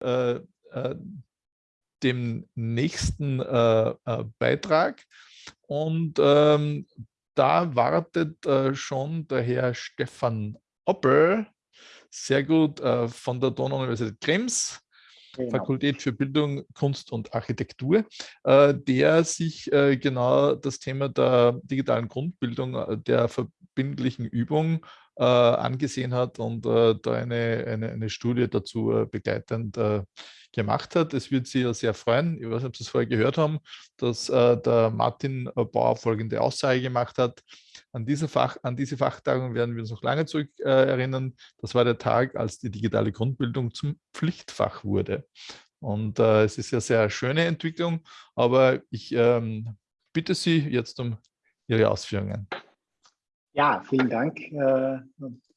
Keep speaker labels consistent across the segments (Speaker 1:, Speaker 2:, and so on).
Speaker 1: äh, äh, dem nächsten äh, Beitrag. Und ähm, da wartet schon der Herr Stefan Oppel, sehr gut, von der Donau-Universität Krems, genau. Fakultät für Bildung, Kunst und Architektur, äh, der sich äh, genau das Thema der digitalen Grundbildung, der verbindlichen Übung angesehen hat und da eine, eine, eine Studie dazu begleitend gemacht hat. Es wird Sie ja sehr freuen, ich weiß nicht, ob Sie es vorher gehört haben, dass äh, der Martin äh, Bauer folgende Aussage gemacht hat. An diese, Fach, an diese Fachtagung werden wir uns noch lange zurück äh, erinnern. Das war der Tag, als die digitale Grundbildung zum Pflichtfach wurde. Und äh, es ist ja sehr schöne Entwicklung, aber ich ähm, bitte Sie jetzt um Ihre Ausführungen.
Speaker 2: Ja, vielen Dank. Äh,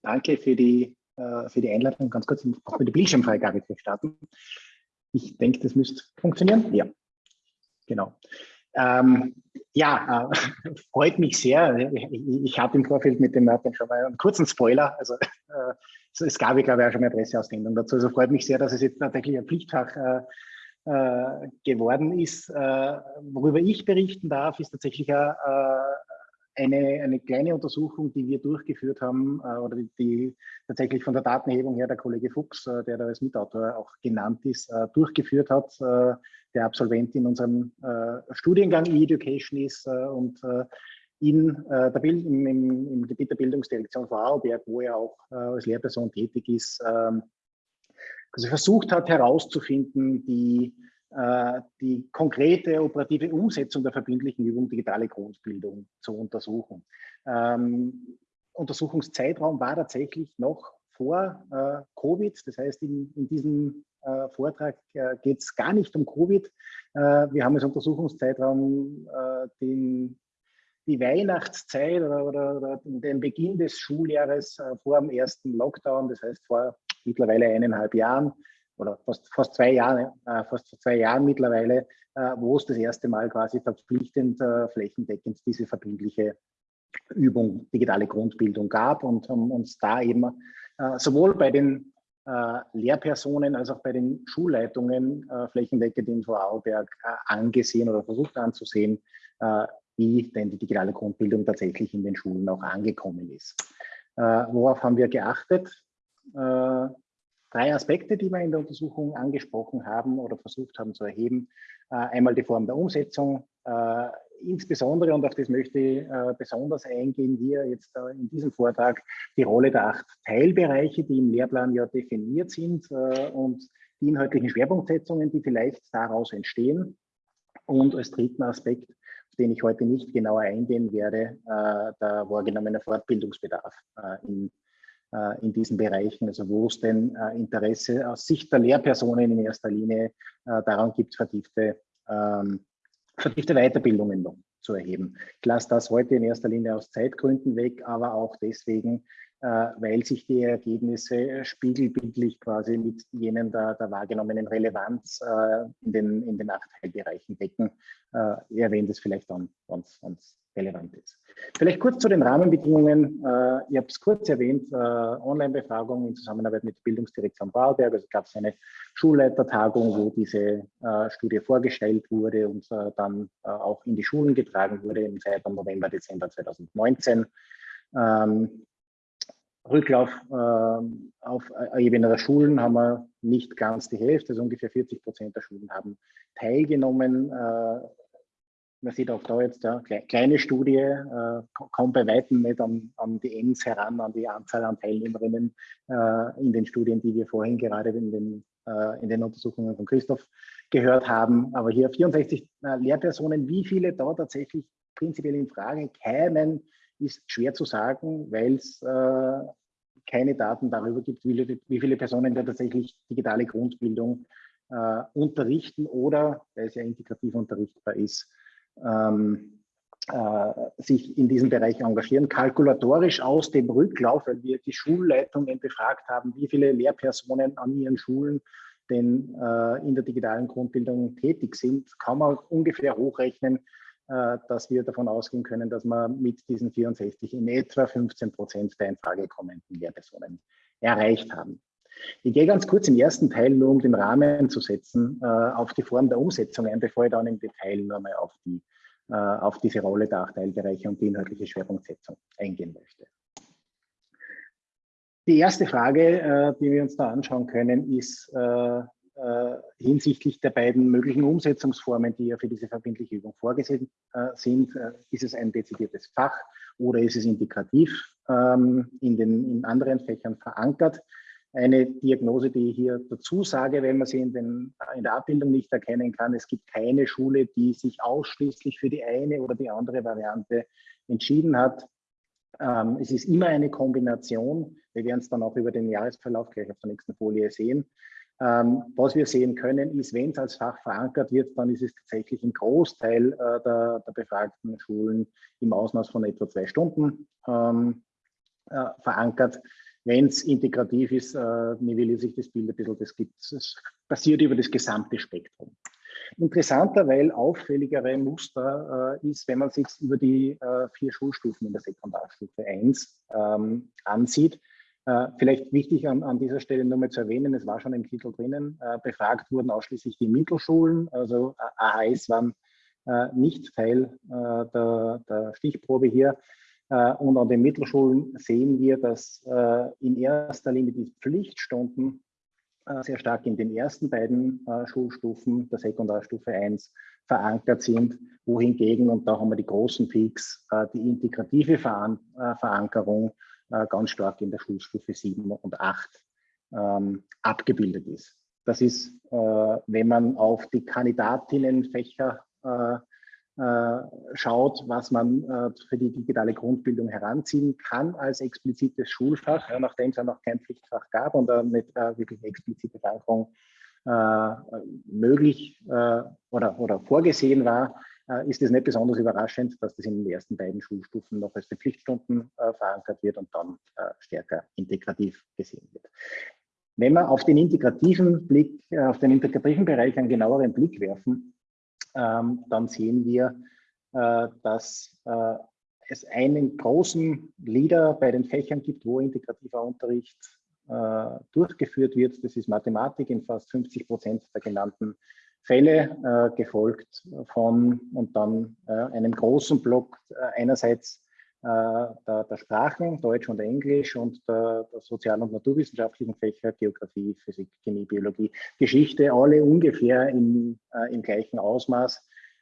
Speaker 2: danke für die, äh, für die Einladung. Ganz kurz auch mit der Bildschirmfreigabe zu starten. Ich denke, das müsste funktionieren. Ja, genau. Ähm, ja, äh, freut mich sehr. Ich, ich hatte im Vorfeld mit dem Martin schon mal einen kurzen Spoiler. Also äh, es gab, ich glaube, auch schon eine Presseaussendung dazu. Also freut mich sehr, dass es jetzt tatsächlich ein Pflichtfach äh, äh geworden ist. Worüber ich berichten darf, ist tatsächlich ein, eine, eine kleine Untersuchung, die wir durchgeführt haben, äh, oder die, die, tatsächlich von der Datenerhebung her der Kollege Fuchs, äh, der da als Mitautor auch genannt ist, äh, durchgeführt hat, äh, der Absolvent in unserem äh, Studiengang E-Education ist äh, und in der Bild, im, im, im, Gebiet der Bildungsdirektion Vorarlberg, wo er auch als Lehrperson tätig ist, ähm, also versucht hat herauszufinden, die die konkrete operative Umsetzung der verbindlichen Übung digitale Grundbildung zu untersuchen. Ähm, Untersuchungszeitraum war tatsächlich noch vor äh, Covid. Das heißt, in, in diesem äh, Vortrag äh, geht es gar nicht um Covid. Äh, wir haben als Untersuchungszeitraum äh, den, die Weihnachtszeit oder, oder, oder, den Beginn des Schuljahres vor dem ersten Lockdown, das heißt vor mittlerweile eineinhalb Jahren, oder fast, fast zwei Jahre, äh, fast zwei Jahren mittlerweile, äh, wo es das erste Mal quasi verpflichtend äh, flächendeckend diese verbindliche Übung digitale Grundbildung gab und haben uns da eben äh, sowohl bei den äh, Lehrpersonen als auch bei den Schulleitungen äh, flächendeckend in Vorarlberg angesehen oder versucht anzusehen, wie denn die digitale Grundbildung tatsächlich in den Schulen auch angekommen ist. worauf haben wir geachtet? Drei Aspekte, die wir in der Untersuchung angesprochen haben oder versucht haben zu erheben. Äh, einmal die Form der Umsetzung, äh, insbesondere, und auf das möchte ich äh, besonders eingehen, hier jetzt in diesem Vortrag, die Rolle der acht Teilbereiche, die im Lehrplan ja definiert sind und die inhaltlichen Schwerpunktsetzungen, die vielleicht daraus entstehen. Und als dritten Aspekt, auf den ich heute nicht genauer eingehen werde, der wahrgenommene Fortbildungsbedarf äh, in diesen Bereichen, also wo es denn äh, Interesse aus Sicht der Lehrpersonen in erster Linie äh, daran gibt, vertiefte, ähm, vertiefte Weiterbildungen noch zu erheben. Ich lasse das heute in erster Linie aus Zeitgründen weg, aber auch deswegen, weil sich die Ergebnisse spiegelbildlich quasi mit jenen der, der wahrgenommenen Relevanz in, den, in den acht Teilbereichen decken. Ich erwähne das vielleicht dann, wenn es relevant ist. Vielleicht kurz zu den Rahmenbedingungen. Äh, ich habe es kurz erwähnt, äh, Online-Befragung in Zusammenarbeit mit Bildungsdirektion Bauberg. Also gab es eine Schulleitertagung, wo diese äh, Studie vorgestellt wurde und dann auch in die Schulen getragen wurde im Zeitraum November, Dezember 2019. Ähm, Rücklauf äh, auf Ebene der Schulen haben wir nicht ganz die Hälfte, also ungefähr 40 Prozent der Schulen haben teilgenommen. Äh, man sieht auch da jetzt ja, kleine Studie, äh, kommt bei weitem nicht an, an die Ends heran, an die Anzahl an Teilnehmerinnen äh, in den Studien, die wir vorhin gerade in den, äh, in den Untersuchungen von Christoph gehört haben. Aber hier 64 äh, Lehrpersonen, wie viele da tatsächlich prinzipiell in Frage kämen, ist schwer zu sagen, weil es äh, keine Daten darüber gibt, wie, viele Personen da tatsächlich digitale Grundbildung äh, unterrichten oder, weil es ja integrativ unterrichtbar ist, ähm, äh, sich in diesem Bereich engagieren. Kalkulatorisch aus dem Rücklauf, weil wir die Schulleitungen befragt haben, wie viele Lehrpersonen an ihren Schulen denn äh, in der digitalen Grundbildung tätig sind, kann man ungefähr hochrechnen, dass wir davon ausgehen können, dass wir mit diesen 64 in etwa 15 Prozent der in Frage kommenden Lehrpersonen erreicht haben. Ich gehe ganz kurz im ersten Teil nur, um den Rahmen zu setzen, äh, auf die Form der Umsetzung ein, bevor ich dann im Detail nochmal auf, die, äh, auf diese Rolle der acht Teilbereiche und die inhaltliche Schwerpunktsetzung eingehen möchte. Die erste Frage, äh, die wir uns da anschauen können, ist äh, äh, hinsichtlich der beiden möglichen Umsetzungsformen, die ja für diese verbindliche Übung vorgesehen äh, sind. Äh, ist es ein dezidiertes Fach oder ist es integrativ ähm, in den in anderen Fächern verankert? Eine Diagnose, die ich hier dazu sage, wenn man sie in, den, in der Abbildung nicht erkennen kann, es gibt keine Schule, die sich ausschließlich für die eine oder die andere Variante entschieden hat. Ähm, es ist immer eine Kombination. Wir werden es dann auch über den Jahresverlauf gleich auf der nächsten Folie sehen. Ähm, was wir sehen können, ist, wenn es als Fach verankert wird, dann ist es tatsächlich im Großteil äh, der, der, befragten Schulen im Ausmaß von etwa zwei Stunden ähm, äh, verankert. Wenn es integrativ ist, äh, nivelliert sich das Bild ein bisschen. Das, gibt, das passiert über das gesamte Spektrum. Interessanter, weil auffälligere Muster äh, ist, wenn man sich über die äh, vier Schulstufen in der Sekundarstufe 1 ähm, ansieht. Äh, vielleicht wichtig an, an, dieser Stelle nur mal zu erwähnen, es war schon im Titel drinnen, äh, befragt wurden ausschließlich die Mittelschulen, also AHS waren äh, nicht Teil äh, der, der, Stichprobe hier. und an den Mittelschulen sehen wir, dass in erster Linie die Pflichtstunden äh, sehr stark in den ersten beiden äh, Schulstufen der Sekundarstufe 1 verankert sind, wohingegen, und da haben wir die großen Peaks, äh, die integrative Verankerung ganz stark in der Schulstufe 7 und 8 ähm, abgebildet ist. Das ist, wenn man auf die Kandidatinnenfächer äh, schaut, was man äh, für die digitale Grundbildung heranziehen kann als explizites Schulfach, nachdem es ja noch kein Pflichtfach gab und mit äh, wirklich explizite Verankerung möglich oder, oder vorgesehen war, ist es nicht besonders überraschend, dass das in den ersten beiden Schulstufen noch als die Pflichtstunden verankert wird und dann stärker integrativ gesehen wird. Wenn wir auf den integrativen Blick, auf den integrativen Bereich einen genaueren Blick werfen, ähm, dann sehen wir, äh, dass äh, es einen großen Leader bei den Fächern gibt, wo integrativer Unterricht äh, durchgeführt wird. Das ist Mathematik in fast 50 Prozent der genannten Fälle, äh, gefolgt von und dann äh, einem großen Block äh, einerseits der, der, Sprachen, Deutsch und Englisch und der, der sozialen und naturwissenschaftlichen Fächer, Geografie, Physik, Chemie, Biologie, Geschichte, alle ungefähr im, äh, im gleichen Ausmaß.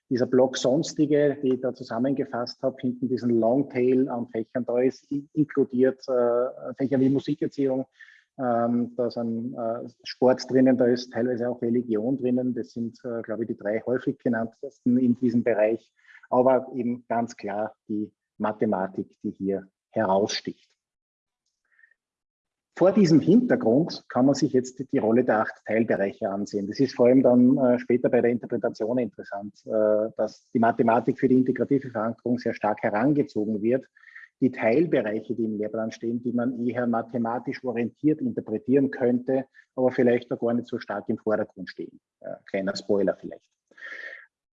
Speaker 2: Dieser Block Sonstige, die ich da zusammengefasst habe, hinten diesen Longtail an Fächern, da ist inkludiert äh, Fächer wie Musikerziehung, ähm, da sind äh, Sport drinnen, da ist teilweise auch Religion drinnen. Das sind, äh, glaube ich, die drei häufig genanntesten in diesem Bereich. Aber eben ganz klar die Mathematik, die hier heraussticht. Vor diesem Hintergrund kann man sich jetzt die Rolle der acht Teilbereiche ansehen. Das ist vor allem dann äh, später bei der Interpretation interessant, äh, dass die Mathematik für die integrative Verankerung sehr stark herangezogen wird. Die Teilbereiche, die im Lehrplan stehen, die man eher mathematisch orientiert interpretieren könnte, aber vielleicht auch gar nicht so stark im Vordergrund stehen. Äh, kleiner Spoiler vielleicht.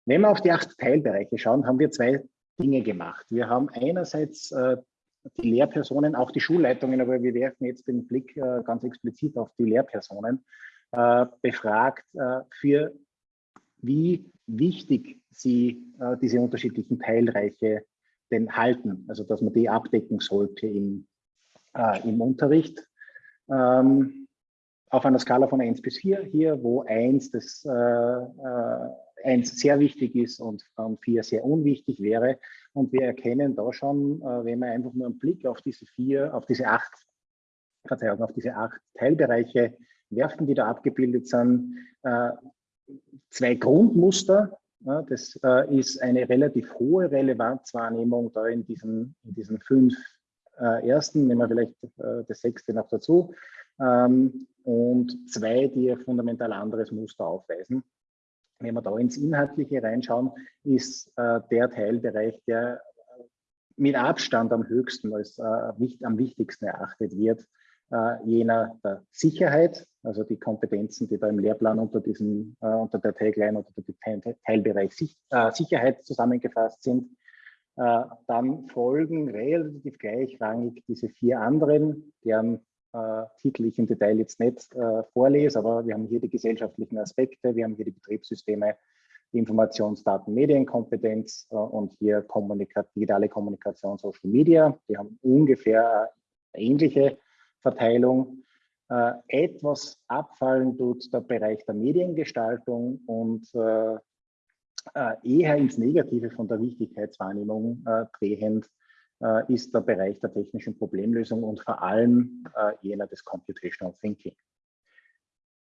Speaker 2: Wenn wir auf die acht Teilbereiche schauen, haben wir zwei Dinge gemacht. Wir haben einerseits äh, die Lehrpersonen, auch die Schulleitungen, aber wir werfen jetzt den Blick äh, ganz explizit auf die Lehrpersonen, befragt, für wie wichtig sie diese unterschiedlichen Teilreiche denn halten, also dass man die abdecken sollte im, äh, im Unterricht. Ähm, auf einer Skala von 1 bis 4 hier, wo 1 das eins sehr wichtig ist und vier sehr unwichtig wäre. Und wir erkennen da schon, äh, wenn wir einfach nur einen Blick auf diese vier, auf diese acht, Verzeihung, auf diese acht Teilbereiche werfen, die da abgebildet sind, äh, zwei Grundmuster. Das äh, ist eine relativ hohe Relevanzwahrnehmung da in diesen, in diesen fünf ersten, nehmen wir vielleicht das sechste noch dazu, ähm, und zwei, die ein fundamental anderes Muster aufweisen. Wenn wir da ins Inhaltliche reinschauen, ist äh, der Teilbereich, der mit Abstand am höchsten als äh, am wichtigsten erachtet wird, äh, jener der Sicherheit, also die Kompetenzen, die da im Lehrplan unter diesem, äh, unter der Tagline oder dem Teilbereich äh, Sicherheit zusammengefasst sind. Äh, dann folgen relativ gleichrangig diese vier anderen, deren äh, Titel ich im Detail jetzt nicht äh, vorlese, aber wir haben hier die gesellschaftlichen Aspekte, wir haben hier die Betriebssysteme, die Informationsdaten, Medienkompetenz äh, und hier Kommunika digitale Kommunikation, Social Media. Die haben ungefähr ähnliche Verteilung. Äh, etwas abfallen tut der Bereich der Mediengestaltung und äh, äh eher ins Negative von der Wichtigkeitswahrnehmung äh, drehend äh, ist der Bereich der technischen Problemlösung und vor allem äh, jener des Computational Thinking.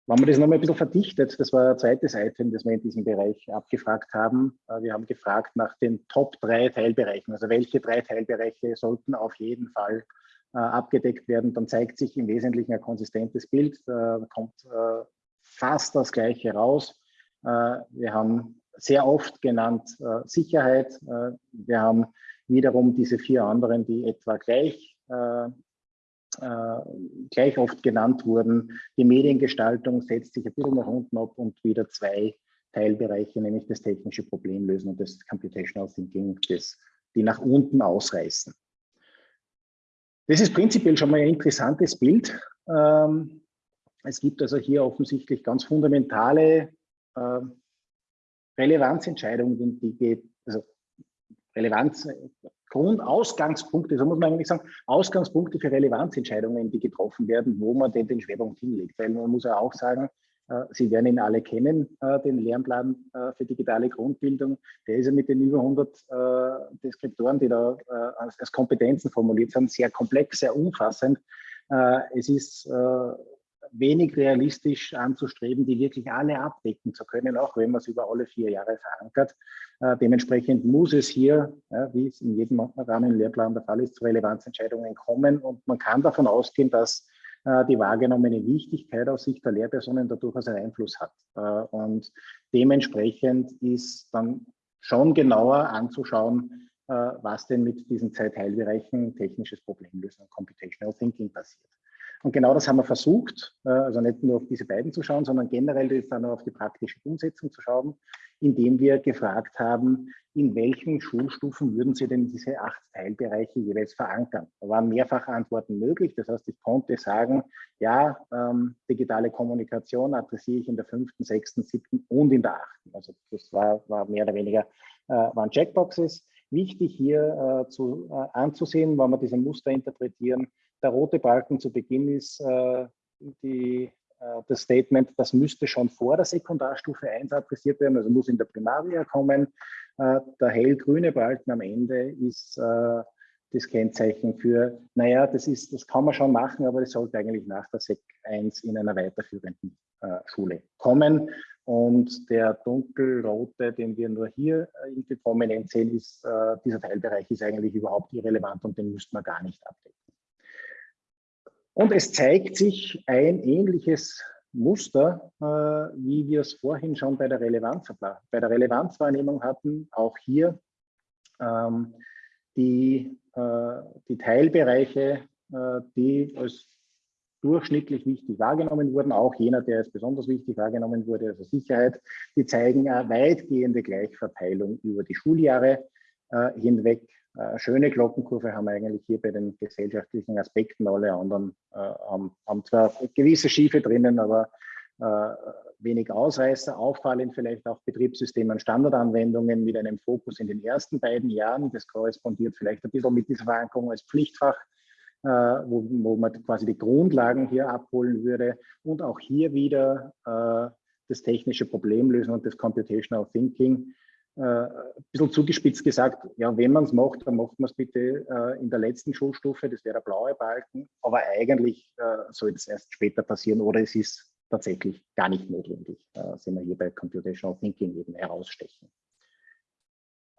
Speaker 2: Wenn man das nochmal ein bisschen verdichtet, das war ein zweites Item, das wir in diesem Bereich abgefragt haben. Wir haben gefragt nach den Top drei Teilbereichen, also welche drei Teilbereiche sollten auf jeden Fall abgedeckt werden. Dann zeigt sich im Wesentlichen ein konsistentes Bild, da kommt äh, fast das Gleiche raus. Äh, wir haben sehr oft genannt äh, Sicherheit. Äh, wir haben wiederum diese vier anderen, die etwa gleich, äh, äh, gleich oft genannt wurden. Die Mediengestaltung setzt sich ein bisschen nach unten ab und wieder zwei Teilbereiche, nämlich das technische Problemlösen und das Computational Thinking, das, die nach unten ausreißen. Das ist prinzipiell schon mal ein interessantes Bild. Ähm, es gibt also hier offensichtlich ganz fundamentale äh, Relevanzentscheidungen, die geht, also Relevanz, Grundausgangspunkte, so muss man eigentlich sagen, Ausgangspunkte für Relevanzentscheidungen, die getroffen werden, wo man denn den Schwerpunkt hinlegt. Weil man muss ja auch sagen, Sie werden ihn alle kennen, äh, den Lernplan äh, für digitale Grundbildung. Der ist ja mit den über 100 Deskriptoren, die da als Kompetenzen formuliert sind, sehr komplex, sehr umfassend. Es ist wenig realistisch anzustreben, die wirklich alle abdecken zu können, auch wenn man es über alle vier Jahre verankert. Äh, dementsprechend muss es hier, wie es in jedem Rahmenlehrplan der Fall ist, zu Relevanzentscheidungen kommen und man kann davon ausgehen, dass äh, die wahrgenommene Wichtigkeit aus Sicht der Lehrpersonen da durchaus einen Einfluss hat. Äh, und dementsprechend ist dann schon genauer anzuschauen, äh, was denn mit diesen zwei Teilbereichen technisches Problemlösen und Computational Thinking passiert. Und genau das haben wir versucht, äh, also nicht nur auf diese beiden zu schauen, sondern generell jetzt dann auf die praktische Umsetzung zu schauen, indem wir gefragt haben, in welchen Schulstufen würden Sie denn diese acht Teilbereiche jeweils verankern? Da waren mehrfach Antworten möglich. Das heißt, ich konnte sagen, ja, ähm, digitale Kommunikation adressiere ich in der fünften, sechsten, siebten und in der achten. Also das war, war mehr oder weniger, äh, waren Checkboxes. Wichtig hier äh, zu, äh, anzusehen, wenn wir diese Muster interpretieren, der rote Balken zu Beginn ist äh, die, äh, das Statement, das müsste schon vor der Sekundarstufe 1 adressiert werden, also muss in der Primaria kommen. Äh, der hellgrüne Balken am Ende ist äh, das Kennzeichen für, naja, das, ist, das kann man schon machen, aber das sollte eigentlich nach der Sek 1 in einer weiterführenden äh, Schule kommen. Und der dunkelrote, den wir nur hier äh, irgendwie prominent sehen, ist, dieser Teilbereich ist eigentlich überhaupt irrelevant und den müsste man gar nicht abdecken. Und es zeigt sich ein ähnliches Muster, äh, wie wir es vorhin schon bei der, Relevanz, bei der Relevanzwahrnehmung hatten, auch hier ähm, die, äh, die Teilbereiche, äh, die als durchschnittlich wichtig wahrgenommen wurden, auch jener, der als besonders wichtig wahrgenommen wurde, also Sicherheit, die zeigen eine weitgehende Gleichverteilung über die Schuljahre äh, hinweg. Äh, schöne Glockenkurve haben wir eigentlich hier bei den gesellschaftlichen Aspekten. Alle anderen äh, haben, haben, zwar gewisse Schiefe drinnen, aber äh, wenig Ausreißer. Auffallend vielleicht auch Betriebssysteme und Standardanwendungen mit einem Fokus in den ersten beiden Jahren. Das korrespondiert vielleicht ein bisschen mit dieser Verankerung als Pflichtfach, äh, wo, wo, man quasi die Grundlagen hier abholen würde. Und auch hier wieder äh, das technische Problemlösen und das Computational Thinking äh, ein bisschen zugespitzt gesagt, ja, wenn man es macht, dann macht man es bitte äh, in der letzten Schulstufe, das wäre der blaue Balken, aber eigentlich äh, soll das erst später passieren oder es ist tatsächlich gar nicht notwendig, äh, sind wir hier bei Computational Thinking eben herausstechen.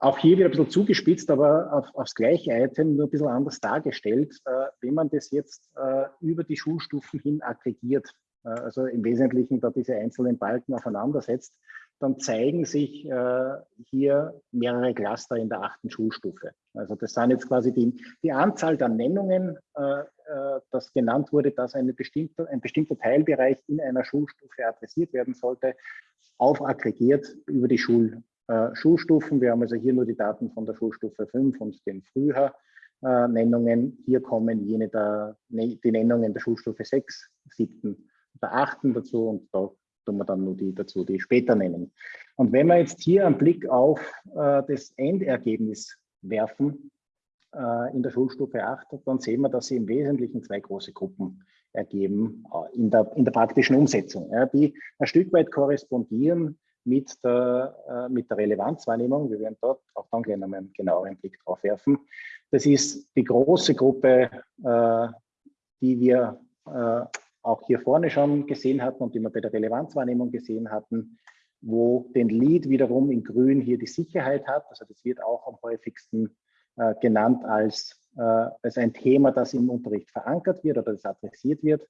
Speaker 2: Auch hier wieder ein bisschen zugespitzt, aber auf, aufs gleiche Item nur ein bisschen anders dargestellt. Äh, wenn man das jetzt äh, über die Schulstufen hin aggregiert, äh, also im Wesentlichen da diese einzelnen Balken aufeinander setzt, dann zeigen sich äh, hier mehrere Cluster in der achten Schulstufe. Also das sind jetzt quasi die, die Anzahl der Nennungen, äh, äh, das genannt wurde, dass eine bestimmte, ein bestimmter Teilbereich in einer Schulstufe adressiert werden sollte, aufaggregiert über die Schul, äh, Schulstufen. Wir haben also hier nur die Daten von der Schulstufe 5 und dem Frühjahr äh, Nennungen. Hier kommen jene der, ne, die Nennungen der Schulstufe 6, 7 oder 8 dazu und da tun wir dann nur die dazu, die später nennen. Und wenn wir jetzt hier einen Blick auf äh, das Endergebnis werfen äh, in der Schulstufe 8, dann sehen wir, dass sie im Wesentlichen zwei große Gruppen ergeben äh, in, der, in der praktischen Umsetzung, ja, die ein Stück weit korrespondieren mit der, äh, mit der Relevanzwahrnehmung. Wir werden dort auch dann gleich noch einen genaueren Blick drauf werfen. Das ist die große Gruppe, äh, die wir äh, auch hier vorne schon gesehen hatten und die wir bei der Relevanzwahrnehmung gesehen hatten, wo den Lead wiederum in grün hier die Sicherheit hat. Also das wird auch am häufigsten äh, genannt als, äh, als ein Thema, das im Unterricht verankert wird oder das adressiert wird.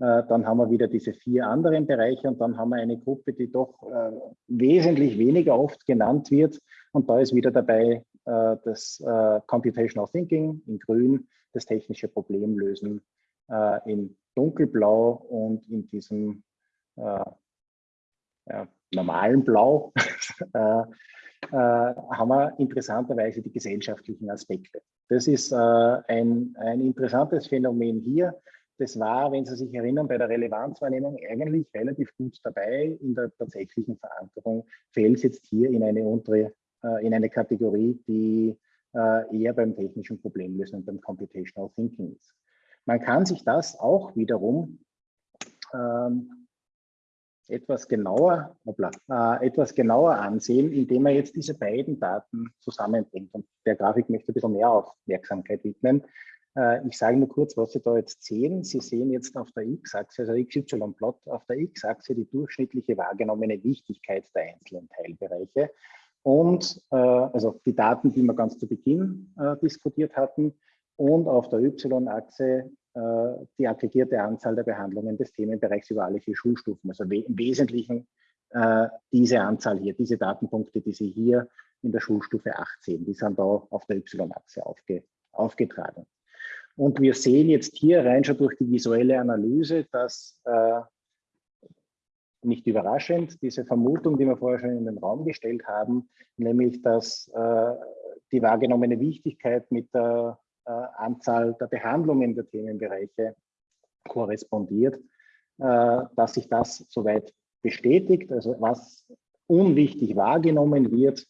Speaker 2: Äh, dann haben wir wieder diese vier anderen Bereiche und dann haben wir eine Gruppe, die doch äh, wesentlich weniger oft genannt wird. Und da ist wieder dabei äh, das äh, Computational Thinking in grün, das technische Problemlösen äh, in dunkelblau und in diesem äh, ja, normalen Blau haben wir interessanterweise die gesellschaftlichen Aspekte. Das ist ein, ein interessantes Phänomen hier das war, wenn Sie sich erinnern, bei der Relevanzwahrnehmung eigentlich relativ gut dabei. In der tatsächlichen Verankerung fällt es jetzt hier in eine untere, äh, in eine Kategorie, die äh, eher beim technischen Problemlösen und beim Computational Thinking ist. Man kann sich das auch wiederum ähm, etwas genauer, hoppla, äh, etwas genauer ansehen, indem man jetzt diese beiden Daten zusammenbringt. Und der Grafik möchte ein bisschen mehr Aufmerksamkeit widmen. Äh, ich sage nur kurz, was Sie da jetzt sehen. Sie sehen jetzt auf der X-Achse, also XY-Plot, auf der X-Achse die durchschnittliche wahrgenommene Wichtigkeit der einzelnen Teilbereiche und äh, also die Daten, die wir ganz zu Beginn äh, diskutiert hatten und auf der Y-Achse die aggregierte Anzahl der Behandlungen des Themenbereichs über alle vier Schulstufen. Also we im Wesentlichen äh, diese Anzahl hier, diese Datenpunkte, die Sie hier in der Schulstufe 8 sehen, die sind da auf der Y-Achse aufge aufgetragen. Und wir sehen jetzt hier rein schon durch die visuelle Analyse, dass äh, nicht überraschend diese Vermutung, die wir vorher schon in den Raum gestellt haben, nämlich dass äh, die wahrgenommene Wichtigkeit mit der äh, Anzahl der Behandlungen der Themenbereiche korrespondiert, äh, dass sich das soweit bestätigt. Also was unwichtig wahrgenommen wird,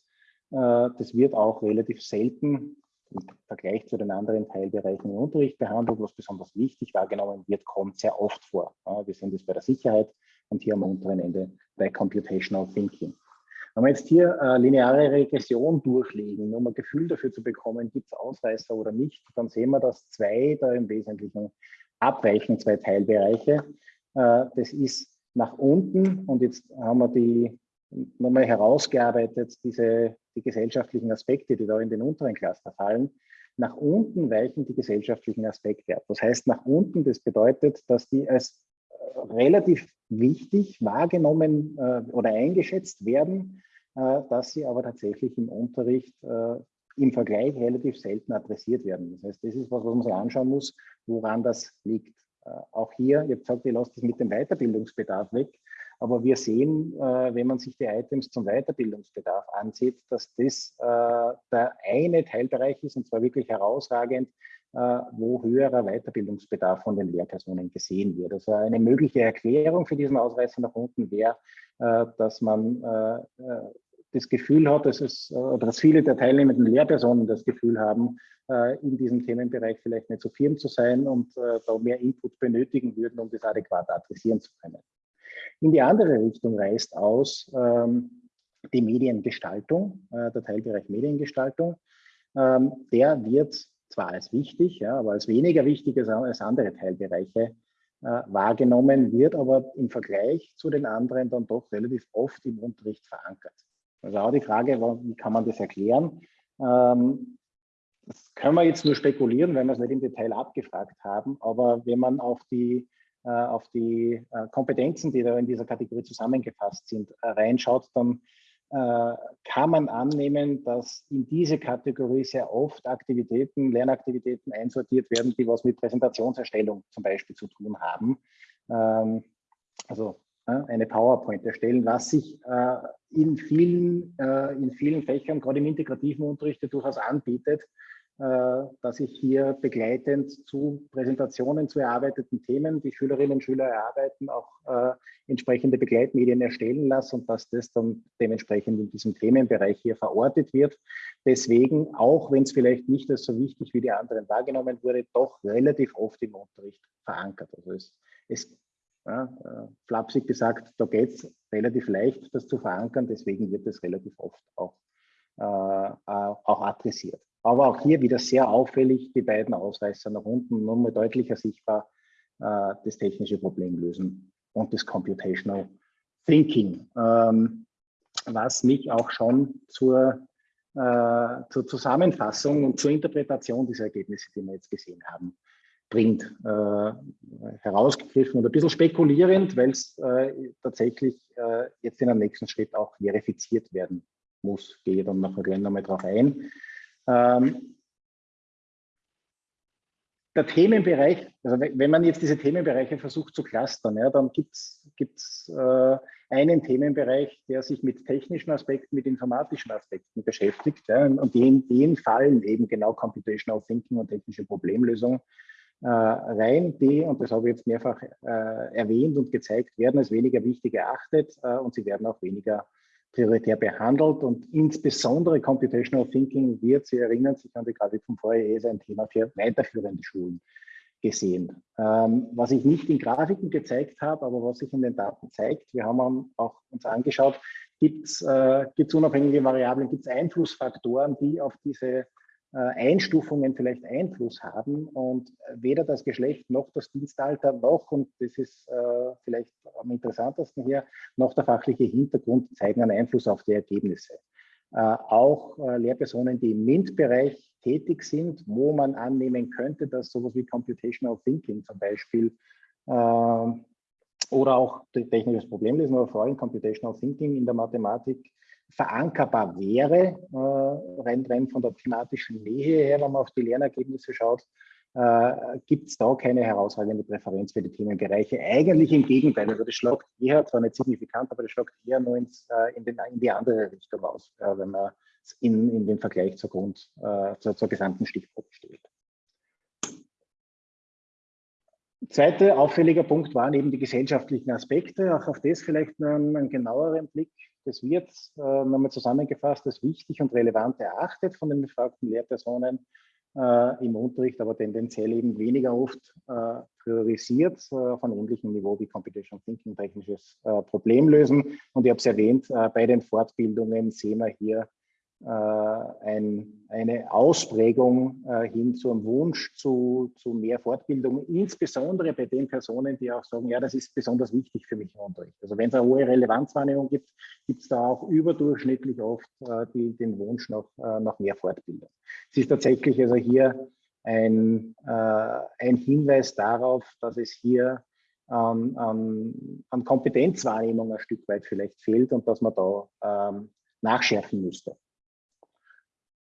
Speaker 2: äh, das wird auch relativ selten im Vergleich zu den anderen Teilbereichen im Unterricht behandelt, was besonders wichtig wahrgenommen wird, kommt sehr oft vor. Wir sind jetzt bei der Sicherheit und hier am unteren Ende bei Computational Thinking. Wenn wir jetzt hier äh, lineare Regression durchlegen, um ein Gefühl dafür zu bekommen, gibt es Ausreißer oder nicht, dann sehen wir, dass zwei da im Wesentlichen abweichen, zwei Teilbereiche. Äh, das ist nach unten und jetzt haben wir die nochmal herausgearbeitet, diese, die gesellschaftlichen Aspekte, die da in den unteren Cluster fallen. Nach unten weichen die gesellschaftlichen Aspekte ab. Das heißt, nach unten, das bedeutet, dass die als äh, relativ wichtig wahrgenommen äh, oder eingeschätzt werden, dass sie aber tatsächlich im Unterricht äh, im Vergleich relativ selten adressiert werden. Das heißt, das ist was, was man sich anschauen muss, woran das liegt. Äh, auch hier, ihr habt gesagt, ihr lasst das mit dem Weiterbildungsbedarf weg. Aber wir sehen, äh, wenn man sich die Items zum Weiterbildungsbedarf ansieht, dass das äh, der eine Teilbereich ist, und zwar wirklich herausragend, äh, wo höherer Weiterbildungsbedarf von den Lehrpersonen gesehen wird. Also eine mögliche Erklärung für diesen Ausreißer nach unten wäre, dass man das Gefühl hat, dass es, oder dass viele der teilnehmenden Lehrpersonen das Gefühl haben, in diesem Themenbereich vielleicht nicht so firm zu sein und da mehr Input benötigen würden, um das adäquat adressieren zu können. In die andere Richtung reißt aus ähm, die Mediengestaltung, äh, der Teilbereich Mediengestaltung. Ähm, der wird zwar als wichtig, aber als weniger wichtig als, andere Teilbereiche äh, wahrgenommen, wird aber im Vergleich zu den anderen dann doch relativ oft im Unterricht verankert. Also auch die Frage, wie kann man das erklären? Ähm, das können wir jetzt nur spekulieren, weil wir es nicht im Detail abgefragt haben, aber wenn man auf die äh, auf die äh, Kompetenzen, die da in dieser Kategorie zusammengefasst sind, äh, reinschaut, dann kann man annehmen, dass in diese Kategorie sehr oft Aktivitäten, Lernaktivitäten einsortiert werden, die was mit Präsentationserstellung zum Beispiel zu tun haben. Ähm, also eine PowerPoint erstellen, was sich in vielen, in vielen Fächern, gerade im integrativen Unterricht, durchaus anbietet, äh, dass ich hier begleitend zu Präsentationen zu erarbeiteten Themen die Schülerinnen und Schüler erarbeiten, auch äh, entsprechende Begleitmedien erstellen lasse und dass das dann dementsprechend in diesem Themenbereich hier verortet wird. Deswegen, auch wenn es vielleicht nicht so wichtig wie die anderen wahrgenommen wurde, doch relativ oft im Unterricht verankert. Also es, es ja, äh, flapsig gesagt, da geht es relativ leicht, das zu verankern, deswegen wird es relativ oft auch, äh, auch adressiert. Aber auch hier wieder sehr auffällig die beiden Ausreißer nach unten, nur mal deutlicher sichtbar äh, das technische Problem lösen und das Computational Thinking, ähm, was mich auch schon zur, äh, zur Zusammenfassung und zur Interpretation dieser Ergebnisse, die wir jetzt gesehen haben, bringt. Äh, herausgegriffen und ein bisschen spekulierend, weil es äh, tatsächlich äh, jetzt in einem nächsten Schritt auch verifiziert werden muss. Gehe dann nachher gleich nochmal drauf ein. Ähm, der Themenbereich, also wenn man jetzt diese Themenbereiche versucht zu clustern, ja, dann gibt es äh, einen Themenbereich, der sich mit technischen Aspekten, mit informatischen Aspekten beschäftigt. Ja, und in den fallen eben genau Computational Thinking und technische Problemlösung rein, die, und das habe ich jetzt mehrfach äh, erwähnt und gezeigt, werden als weniger wichtig erachtet äh, und sie werden auch weniger prioritär behandelt und insbesondere Computational Thinking wird, Sie erinnern sich an die Grafik vom Vorher, ist ein Thema für weiterführende Schulen gesehen. Ähm, was ich nicht in Grafiken gezeigt habe, aber was sich in den Daten zeigt, wir haben auch uns angeschaut, gibt es äh, unabhängige Variablen, gibt es Einflussfaktoren, die auf diese äh, Einstufungen vielleicht Einfluss haben und weder das Geschlecht noch das Dienstalter noch, und das ist äh, vielleicht am interessantesten hier, noch der fachliche Hintergrund zeigen einen Einfluss auf die Ergebnisse. Äh, auch äh, Lehrpersonen, die im MINT-Bereich tätig sind, wo man annehmen könnte, dass sowas wie Computational Thinking zum Beispiel äh, oder auch technisches Problemlesen, aber vor allem Computational Thinking in der Mathematik verankerbar wäre, äh, rein, rein von der thematischen Nähe her, wenn man auf die Lernergebnisse schaut, äh, gibt es da keine herausragende Präferenz für die Themenbereiche. Eigentlich im Gegenteil, also das schlagt eher, zwar nicht signifikant, aber das schlagt eher nur ins, äh, in, den, in, die andere Richtung aus, wenn man es in, in den Vergleich zur, Grund, zur, zur gesamten Stichprobe stellt. Zweiter auffälliger Punkt waren eben die gesellschaftlichen Aspekte. Auch auf das vielleicht einen, einen genaueren Blick. Das wird äh, nochmal zusammengefasst als wichtig und relevant erachtet von den befragten Lehrpersonen äh, im Unterricht, aber tendenziell eben weniger oft äh, priorisiert äh, auf einem ähnlichen Niveau wie Computational Thinking, technisches äh, Problemlösen. Und ich habe es erwähnt, äh, bei den Fortbildungen sehen wir hier äh, ein, eine Ausprägung äh, hin zum Wunsch zu, zu mehr Fortbildung, insbesondere bei den Personen, die auch sagen, ja, das ist besonders wichtig für mich im Unterricht. Also wenn es eine hohe Relevanzwahrnehmung gibt, gibt es da auch überdurchschnittlich oft äh, die, den Wunsch nach, nach mehr Fortbildung. Es ist tatsächlich also hier ein, ein Hinweis darauf, dass es hier an, an, an Kompetenzwahrnehmung ein Stück weit vielleicht fehlt und dass man da ähm, nachschärfen müsste.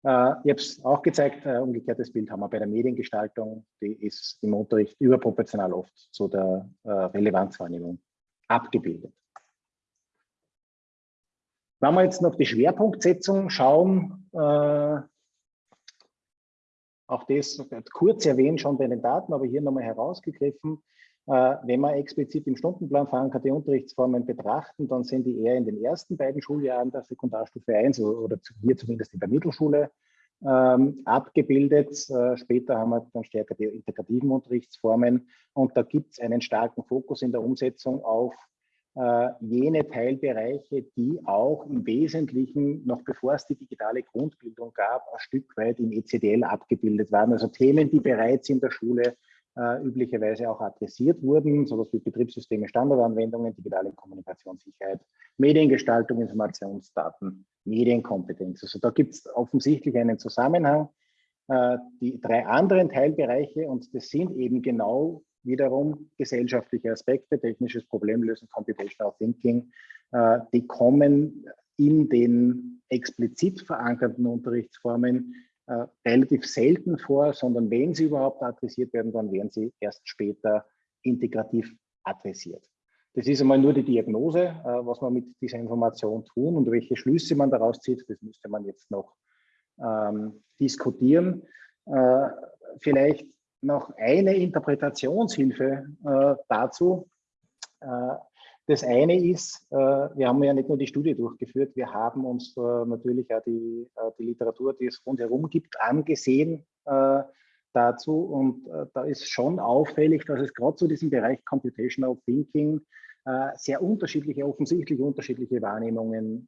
Speaker 2: Äh, ich habe es auch gezeigt, äh, umgekehrtes Bild haben wir bei der Mediengestaltung, die ist im Unterricht überproportional oft zu der äh, Relevanzwahrnehmung abgebildet. Wenn wir jetzt noch die Schwerpunktsetzung schauen, auch das kurz erwähnt schon bei den Daten, aber hier nochmal herausgegriffen. Äh, wenn wir explizit im Stundenplan verankerte Unterrichtsformen betrachten, dann sind die eher in den ersten beiden Schuljahren der Sekundarstufe 1 oder hier zumindest in der Mittelschule ähm, abgebildet. Äh, später haben wir dann stärker die integrativen Unterrichtsformen und da gibt es einen starken Fokus in der Umsetzung auf äh, jene Teilbereiche, die auch im Wesentlichen, noch bevor es die digitale Grundbildung gab, ein Stück weit im ECDL abgebildet waren. Also Themen, die bereits in der Schule äh, üblicherweise auch adressiert wurden, sowas wie Betriebssysteme, Standardanwendungen, digitale Kommunikationssicherheit, Mediengestaltung, Informationsdaten, Medienkompetenz. Also da gibt es offensichtlich einen Zusammenhang. Äh, die drei anderen Teilbereiche, und das sind eben genau wiederum gesellschaftliche Aspekte, technisches Problemlösen, Computational Thinking, äh, die kommen in den explizit verankerten Unterrichtsformen äh, relativ selten vor, sondern wenn sie überhaupt adressiert werden, dann werden sie erst später integrativ adressiert. Das ist einmal nur die Diagnose, äh, was man mit dieser Information tun und welche Schlüsse man daraus zieht, das müsste man jetzt noch ähm, diskutieren. Äh, vielleicht noch eine Interpretationshilfe äh, dazu. Das eine ist, äh, wir haben ja nicht nur die Studie durchgeführt, wir haben uns äh, natürlich auch die, äh, die Literatur, die es rundherum gibt, angesehen dazu. Und da ist schon auffällig, dass es gerade zu diesem Bereich Computational Thinking sehr unterschiedliche, offensichtlich unterschiedliche Wahrnehmungen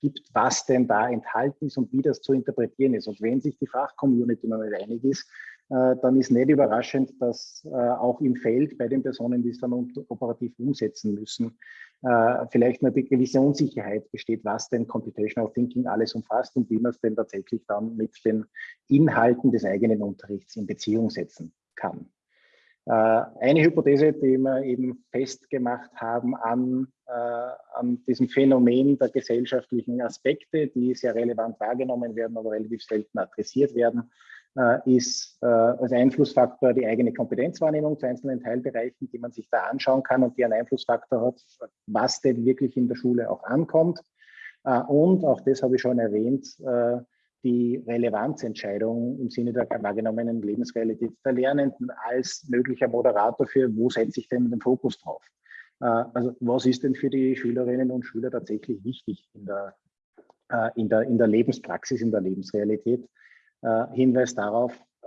Speaker 2: gibt, was denn da enthalten ist und wie das zu interpretieren ist. Und wenn sich die Fachcommunity noch nicht einig ist, äh, dann ist nicht überraschend, dass äh, auch im Feld bei den Personen, die es dann operativ umsetzen müssen, äh, vielleicht eine gewisse Unsicherheit besteht, was denn Computational Thinking alles umfasst und wie man es denn tatsächlich dann mit den Inhalten des eigenen Unterrichts in Beziehung setzen kann. Eine Hypothese, die wir eben festgemacht haben an, an diesem Phänomen der gesellschaftlichen Aspekte, die sehr relevant wahrgenommen werden, aber relativ selten adressiert werden, äh, ist äh, als Einflussfaktor die eigene Kompetenzwahrnehmung zu einzelnen Teilbereichen, die man sich da anschauen kann und die einen Einflussfaktor hat, was denn wirklich in der Schule auch ankommt. Äh, und auch das habe ich schon erwähnt, die Relevanzentscheidung im Sinne der wahrgenommenen Lebensrealität der Lernenden als möglicher Moderator für, wo setze ich denn den Fokus drauf? Also was ist denn für die Schülerinnen und Schüler tatsächlich wichtig in der, in der, in der Lebenspraxis, in der Lebensrealität? Äh, Hinweis darauf, äh,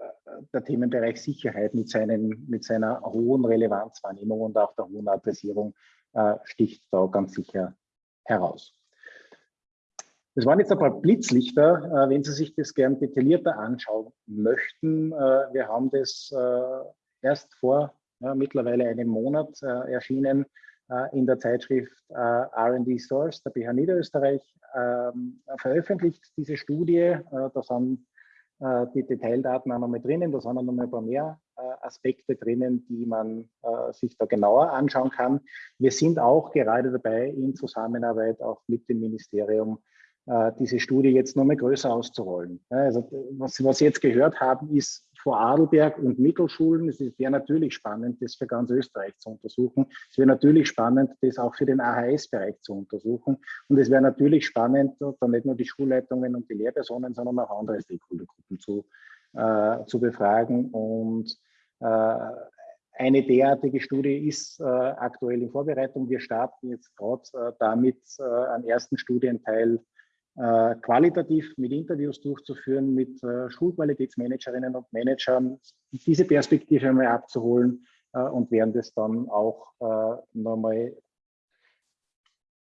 Speaker 2: der Themenbereich Sicherheit mit, seinen, mit seiner hohen Relevanzwahrnehmung und auch der hohen Adressierung äh, sticht da ganz sicher heraus. Das waren jetzt ein paar Blitzlichter, wenn Sie sich das gern detaillierter anschauen möchten. Wir haben das erst vor ja, mittlerweile einem Monat erschienen in der Zeitschrift R&D Source der BH Niederösterreich ähm, veröffentlicht, diese Studie. Da sind äh, die Detaildaten auch nochmal drinnen. Da sind auch nochmal ein paar mehr äh, Aspekte drinnen, die man äh, sich da genauer anschauen kann. Wir sind auch gerade dabei, in Zusammenarbeit auch mit dem Ministerium diese Studie jetzt nochmal größer auszurollen. Also was, Sie jetzt gehört haben, ist Vorarlberg und Mittelschulen. Es wäre natürlich spannend, das für ganz Österreich zu untersuchen. Es wäre natürlich spannend, das auch für den AHS-Bereich zu untersuchen. Und es wäre natürlich spannend, dann nicht nur die Schulleitungen und die Lehrpersonen, sondern auch andere Stakeholdergruppen zu, äh, zu befragen. Und äh, eine derartige Studie ist äh, aktuell in Vorbereitung. Wir starten jetzt gerade äh, damit, äh, einen ersten Studienteil äh, qualitativ mit Interviews durchzuführen, mit äh, Schulqualitätsmanagerinnen und Managern, diese Perspektive einmal abzuholen äh, und werden das dann auch nochmal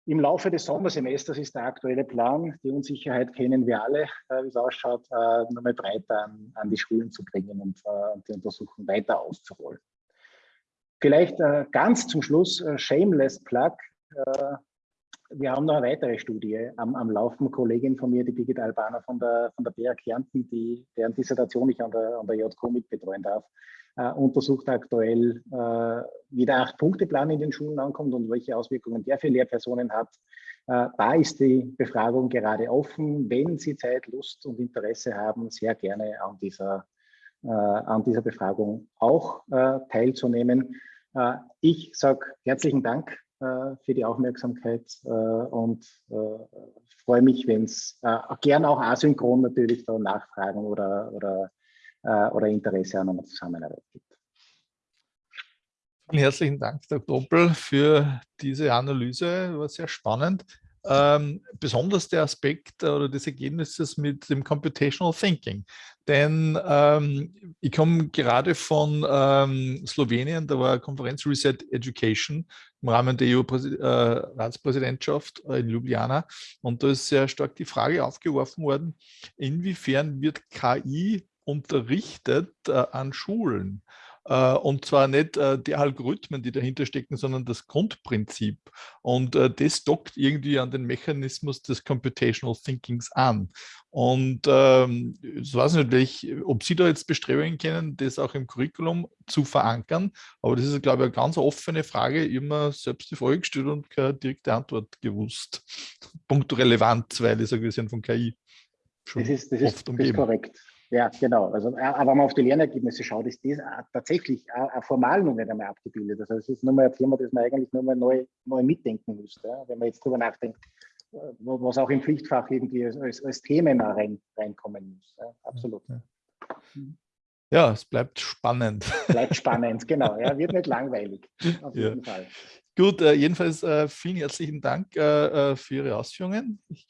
Speaker 2: im Laufe des Sommersemesters ist der aktuelle Plan. Die Unsicherheit kennen wir alle, wie es ausschaut, nochmal breiter an, an, die Schulen zu bringen und die Untersuchung weiter auszuholen. Vielleicht ganz zum Schluss, shameless plug, wir haben noch eine weitere Studie am, am Laufen. Kollegin von mir, die Birgit Albaner von der, von der BR Kärnten, die, deren Dissertation ich an der, an der JQ mitbetreuen darf, äh, untersucht aktuell, äh, wie der Acht-Punkte-Plan in den Schulen ankommt und welche Auswirkungen der für Lehrpersonen hat. Äh, da ist die Befragung gerade offen. Wenn Sie Zeit, Lust und Interesse haben, sehr gerne an dieser, äh, an dieser Befragung auch äh, teilzunehmen. Äh, ich sage herzlichen Dank für die Aufmerksamkeit äh, und äh, freue mich, wenn es gern auch asynchron natürlich da Nachfragen oder, oder, oder Interesse an einer Zusammenarbeit gibt.
Speaker 1: Vielen herzlichen Dank, Dr. Doppel, für diese Analyse. War sehr spannend ähm, besonders der Aspekt oder des Ergebnisses mit dem Computational Thinking. Denn ähm, ich komme gerade von ähm, Slowenien, da war Konferenz Reset Education im Rahmen der EU-Ratspräsidentschaft äh, in Ljubljana. Und da ist sehr stark die Frage aufgeworfen worden, inwiefern wird KI unterrichtet äh, an Schulen? Äh, und zwar nicht äh, die Algorithmen, die dahinter stecken, sondern das Grundprinzip. Und äh, das dockt irgendwie an den Mechanismus des Computational Thinkings an. Und ähm, ich weiß nicht, ob Sie da jetzt Bestrebungen kennen, das auch im Curriculum zu verankern. Aber das ist, glaube ich, eine ganz offene Frage. Immer selbst die Frage gestellt und keine direkte Antwort gewusst. Punkt Relevanz, weil ich sage, wir sind von KI
Speaker 2: schon das ist, das oft ist, umgeben. Das ist korrekt. Ja, genau. Also, aber wenn man auf die Lernergebnisse schaut, ist das tatsächlich auch formal noch nicht einmal abgebildet. Also es ist nur mal ein Thema, das man eigentlich nur mal neu, neu mitdenken müsste, wenn man jetzt darüber nachdenkt, äh, was auch im Pflichtfach irgendwie als, als, als Themen rein, reinkommen muss. Absolut. Ja.
Speaker 1: Ja, es bleibt spannend.
Speaker 2: Bleibt spannend, genau. Ja, wird nicht langweilig, auf jeden
Speaker 1: ja.
Speaker 2: Fall.
Speaker 1: Gut, äh, jedenfalls äh, vielen herzlichen Dank äh, äh für Ihre Ausführungen. Ich